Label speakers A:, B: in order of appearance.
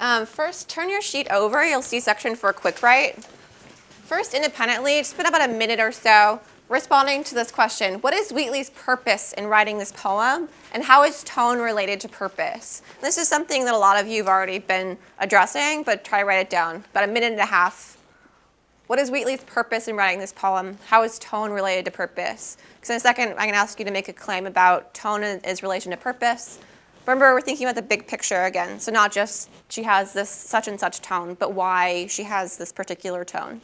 A: Um, first, turn your sheet over. You'll see section for quick write. First, independently, spend about a minute or so responding to this question. What is Wheatley's purpose in writing this poem? And how is tone related to purpose? This is something that a lot of you have already been addressing, but try to write it down. About a minute and a half. What is Wheatley's purpose in writing this poem? How is tone related to purpose? Because in a second, I'm going to ask you to make a claim about tone and its relation to purpose. Remember, we're thinking about the big picture again. So not just she has this such and such tone, but why she has this particular tone.